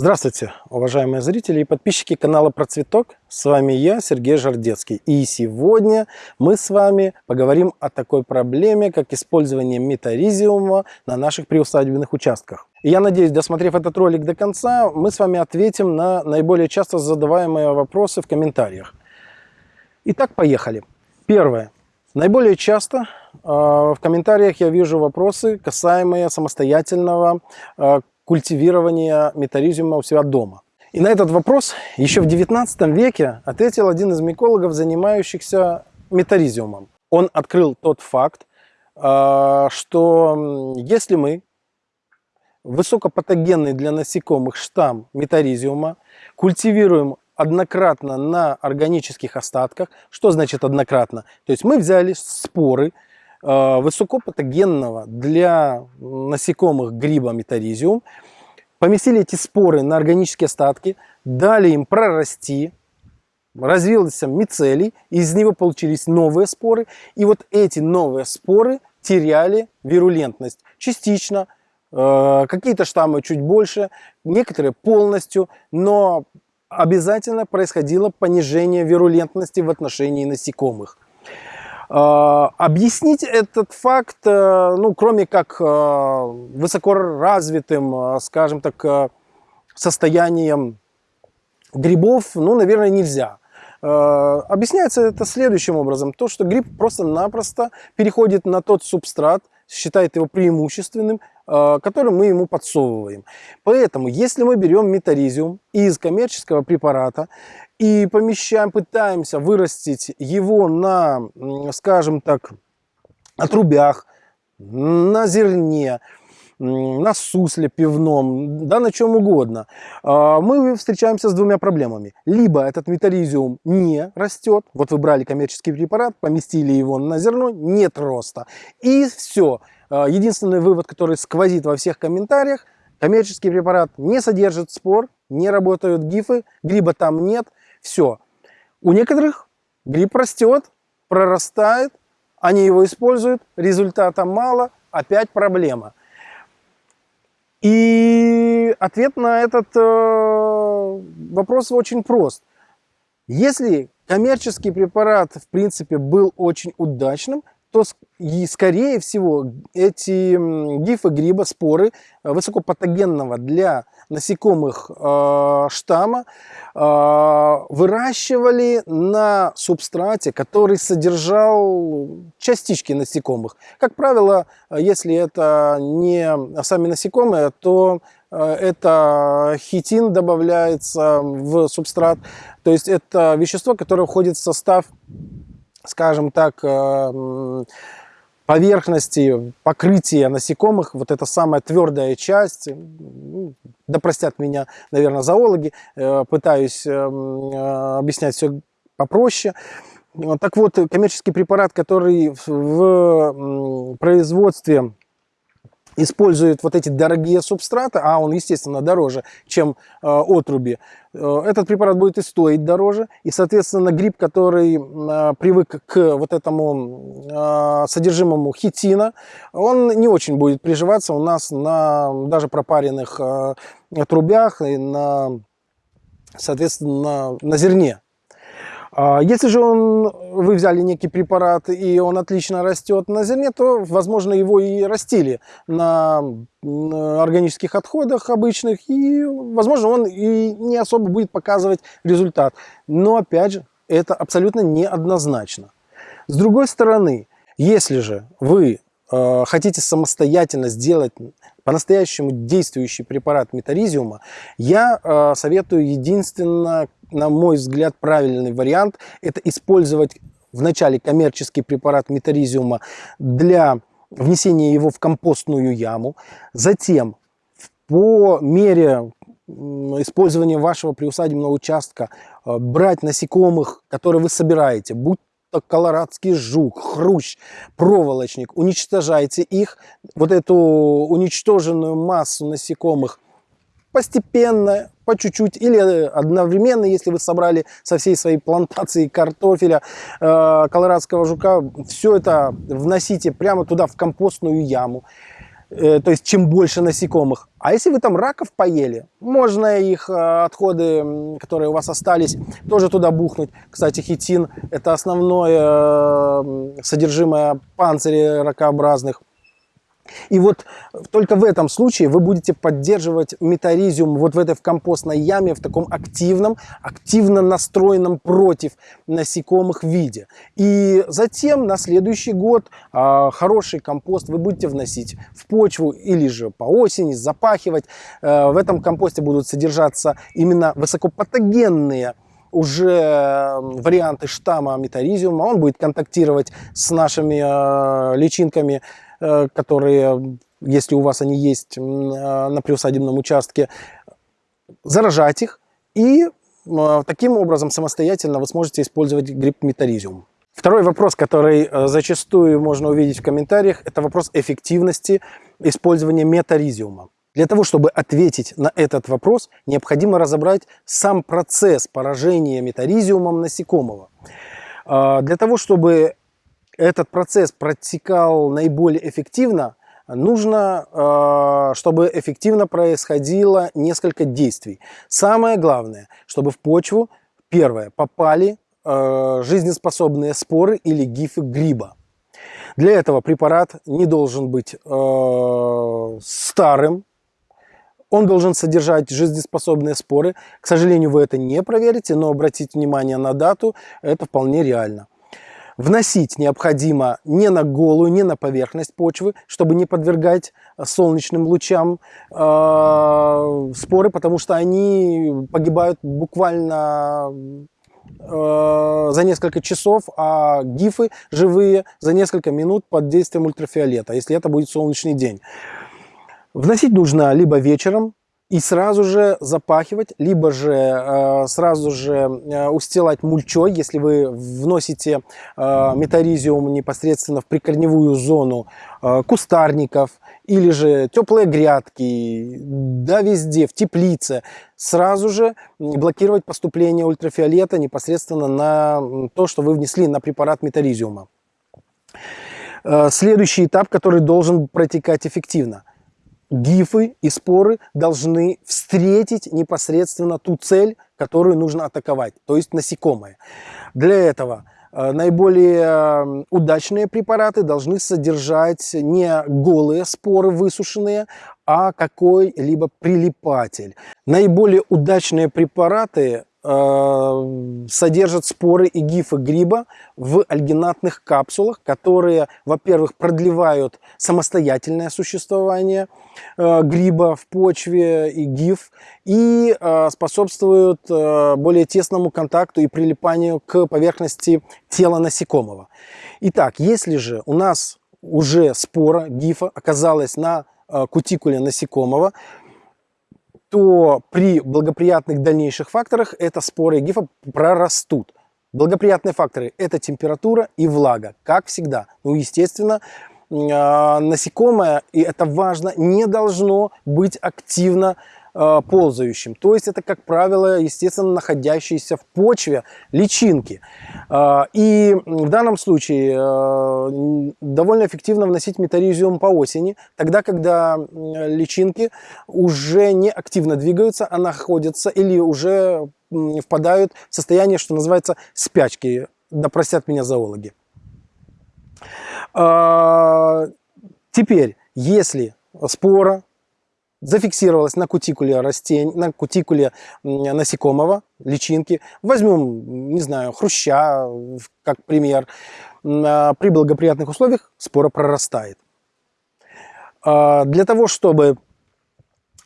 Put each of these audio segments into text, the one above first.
Здравствуйте, уважаемые зрители и подписчики канала Процветок. С вами я, Сергей Жардецкий. И сегодня мы с вами поговорим о такой проблеме, как использование метаризиума на наших приусадебных участках. И я надеюсь, досмотрев этот ролик до конца, мы с вами ответим на наиболее часто задаваемые вопросы в комментариях. Итак, поехали. Первое. Наиболее часто э, в комментариях я вижу вопросы, касаемые самостоятельного э, культивирования метаризиума у себя дома? И на этот вопрос еще в 19 веке ответил один из микологов, занимающихся метаризиумом. Он открыл тот факт, а, что если мы высокопатогенный для насекомых штамм метаризиума культивируем однократно на органических остатках. Что значит однократно? То есть мы взяли споры высокопатогенного для насекомых гриба метаризиум, поместили эти споры на органические остатки, дали им прорасти, развился мицелий, из него получились новые споры, и вот эти новые споры теряли вирулентность частично, э, какие-то штаммы чуть больше, некоторые полностью, но обязательно происходило понижение вирулентности в отношении насекомых. А, объяснить этот факт, э, ну, кроме как э, высокоразвитым, э, скажем так, состоянием грибов, ну, наверное, нельзя. Объясняется это следующим образом. То, что гриб просто-напросто переходит на тот субстрат, считает его преимущественным, который мы ему подсовываем. Поэтому, если мы берем метаризиум из коммерческого препарата и помещаем, пытаемся вырастить его на, скажем так, отрубях, на зерне, на сусле пивном, да на чем угодно, а, мы встречаемся с двумя проблемами. Либо этот метаризиум не растет, вот вы брали коммерческий препарат, поместили его на зерно, нет роста. И все. А, единственный вывод, который сквозит во всех комментариях, коммерческий препарат не содержит спор, не работают гифы, гриба там нет, все. У некоторых гриб растет, прорастает, они его используют, результата мало, опять проблема. И ответ на этот э, вопрос очень прост. Если коммерческий препарат, в принципе, был очень удачным, то скорее всего эти гифы гриба, споры э, высокопатогенного для насекомых э, штамма э, выращивали на субстрате, который содержал частички насекомых. Как правило, если это не сами насекомые, то э, это хитин добавляется в субстрат. То есть это вещество, которое входит в состав скажем так, э, поверхности покрытия насекомых, вот эта самая твердая часть, ну, да простят меня, наверное, зоологи, э, пытаюсь э, объяснять все попроще. Так вот, коммерческий препарат, который в производстве использует вот эти дорогие субстраты, а он, естественно, дороже, чем э, отруби, э, этот препарат будет и стоить дороже. И, соответственно, гриб, который э, привык к вот этому э, содержимому хитина, он не очень будет приживаться у нас на даже пропаренных э, трубях и на, соответственно, на, на зерне. А если же он, вы взяли некий препарат и он отлично растет на зерне, то, возможно, его и растили на органических отходах обычных, и, возможно, он и не особо будет показывать результат. Но, опять же, это абсолютно неоднозначно. С другой стороны, если же вы э, хотите самостоятельно сделать по-настоящему действующий препарат метаризиума, я э, советую единственно, на мой взгляд, правильный вариант – это использовать вначале коммерческий препарат метаризиума для внесения его в компостную яму, затем по мере использования вашего приусадебного участка э, брать насекомых, которые вы собираете, будь колорадский жук, хрущ, проволочник, уничтожайте их, вот эту уничтоженную массу насекомых постепенно, по чуть-чуть или одновременно, если вы собрали со всей своей плантации картофеля, э, колорадского жука, все это вносите прямо туда в компостную яму. Э, то есть чем больше насекомых. А если вы там раков поели, можно их э, отходы, которые у вас остались, тоже туда бухнуть. Кстати, хитин – это основное э, содержимое панциря ракообразных. И вот только в этом случае вы будете поддерживать метаризиум вот в этой в компостной яме в таком активном, активно настроенном против насекомых виде. И затем на следующий год э, хороший компост вы будете вносить в почву или же по осени запахивать. Э, в этом компосте будут содержаться именно высокопатогенные уже варианты штамма метаризиума. Он будет контактировать с нашими э, личинками Э, которые, если у вас они есть э, на приусадебном участке, заражать их и э, таким образом самостоятельно вы сможете использовать гриб метаризиум. Второй вопрос, который зачастую можно увидеть в комментариях, это вопрос эффективности использования метаризиума. Для того, чтобы ответить на этот вопрос, необходимо разобрать сам процесс поражения метаризиумом насекомого. Для того, чтобы этот процесс протекал наиболее эффективно, нужно, э, чтобы эффективно происходило несколько действий. Самое главное, чтобы в почву, первое, попали э, жизнеспособные споры или гифы гриба. Для этого препарат не должен быть э, старым, он должен содержать жизнеспособные споры. К сожалению, вы это не проверите, но обратите внимание на дату, это вполне реально. Вносить необходимо не на голую, не на поверхность почвы, чтобы не подвергать э, солнечным лучам э, споры, потому что они погибают буквально э, за несколько часов, а гифы живые за несколько минут под действием ультрафиолета, если это будет солнечный день. Вносить нужно либо вечером, и сразу же запахивать, либо же э, сразу же э, устилать мульчой, если вы вносите э, метаризиум непосредственно в прикорневую зону э, кустарников, или же теплые грядки, да везде, в теплице, сразу же блокировать поступление ультрафиолета непосредственно на то, что вы внесли на препарат метаризиума. Э, следующий этап, который должен протекать эффективно гифы и споры должны встретить непосредственно ту цель, которую нужно атаковать, то есть насекомое. Для этого э, наиболее э, удачные препараты должны содержать не голые споры высушенные, а какой-либо прилипатель. Наиболее удачные препараты Э, содержат споры и гифы гриба в альгинатных капсулах, которые, во-первых, продлевают самостоятельное существование э, гриба в почве и гиф, и э, способствуют более тесному контакту и прилипанию к поверхности тела насекомого. Итак, если же у нас уже спора гифа оказалась на кутикуле насекомого, то при благоприятных дальнейших факторах это споры гифа прорастут. Благоприятные факторы – это температура и влага, как всегда. Ну, естественно, а, насекомое, и это важно, не должно быть активно Э, ползающим. То есть это, как правило, естественно, находящиеся в почве личинки. Э, и в данном случае э, довольно эффективно вносить метаризиум по осени, тогда, когда личинки уже не активно двигаются, а находятся или уже впадают в состояние, что называется, спячки. Да простят меня зоологи. Теперь, если спора зафиксировалась на кутикуле растений, на кутикуле насекомого, личинки. Возьмем, не знаю, хруща, как пример. А, при благоприятных условиях спора прорастает. А, для того, чтобы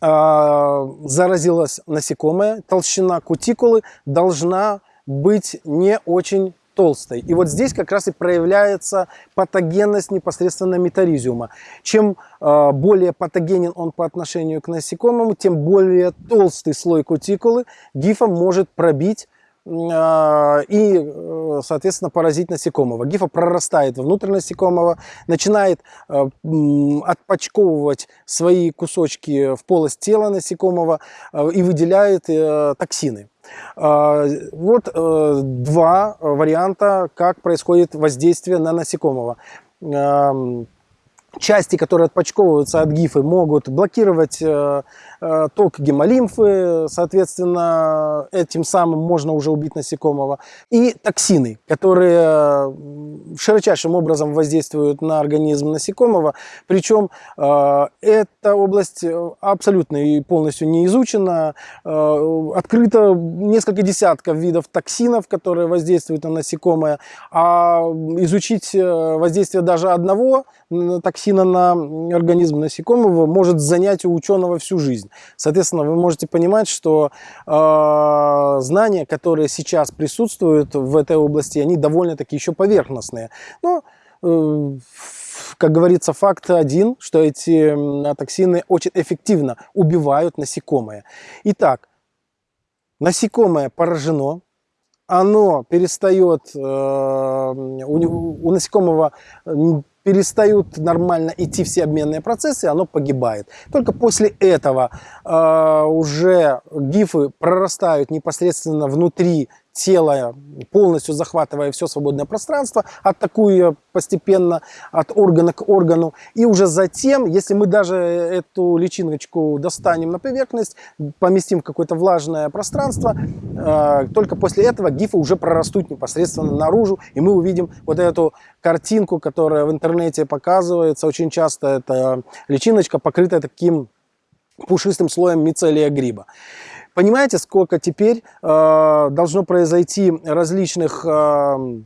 а, заразилась насекомое, толщина кутикулы должна быть не очень толстой. И вот здесь как раз и проявляется патогенность непосредственно метаризиума. Чем э, более патогенен он по отношению к насекомому, тем более толстый слой кутикулы гифа может пробить и, э, соответственно, поразить насекомого. Гифа прорастает внутрь насекомого, начинает отпочковывать свои кусочки в полость тела насекомого и выделяет токсины. А, вот э, два варианта, как происходит воздействие на насекомого. части, которые отпочковываются от гифы, могут блокировать э, э, ток гемолимфы, соответственно, этим самым можно уже убить насекомого. И токсины, которые широчайшим образом воздействуют на организм насекомого, причем э, эта область абсолютно и полностью не изучена, э, открыто несколько десятков видов токсинов, которые воздействуют на насекомое, а изучить воздействие даже одного токсина на организм насекомого может занять у ученого всю жизнь. Соответственно, вы можете понимать, что э, знания, которые сейчас присутствуют в этой области, они довольно-таки еще поверхностные. Но, э, как говорится, факт один, что эти токсины очень эффективно убивают насекомые. Итак, насекомое поражено, оно перестает, э, у, у насекомого перестают нормально идти все обменные процессы, оно погибает. Только после этого э, уже гифы прорастают непосредственно внутри тело, полностью захватывая все свободное пространство, атакуя постепенно от органа к органу. И уже затем, если мы даже эту личиночку достанем на поверхность, поместим в какое-то влажное пространство, э, только после этого гифы уже прорастут непосредственно наружу, и мы увидим вот эту картинку, которая в интернете показывается. Очень часто эта личиночка покрыта таким пушистым слоем мицелия гриба. Понимаете, сколько теперь э, должно произойти различных э,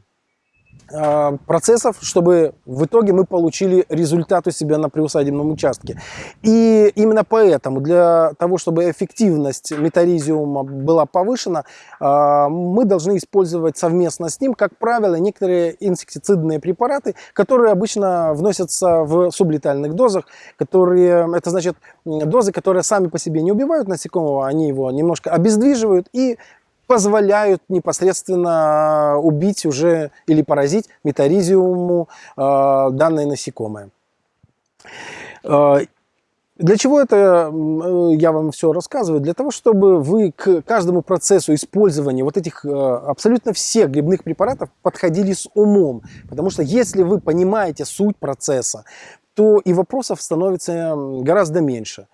процессов, чтобы в итоге мы получили результат у себя на приусадебном участке. И именно поэтому, для того, чтобы эффективность метаризиума была повышена, э, мы должны использовать совместно с ним, как правило, некоторые инсектицидные препараты, которые обычно вносятся в сублетальных дозах, которые, это значит дозы, которые сами по себе не убивают насекомого, они его немножко обездвиживают и позволяют непосредственно убить уже или поразить метаризиуму э, данное насекомое. Э, для чего это я вам все рассказываю? Для того, чтобы вы к каждому процессу использования вот этих э, абсолютно всех грибных препаратов подходили с умом. Потому что если вы понимаете суть процесса, то и вопросов становится гораздо меньше.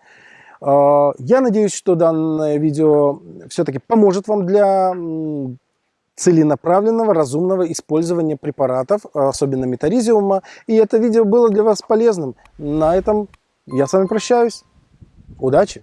А, я надеюсь, что данное видео все-таки поможет вам для целенаправленного, разумного использования препаратов, особенно метаризиума. И это видео было для вас полезным. На этом я с вами прощаюсь. Удачи!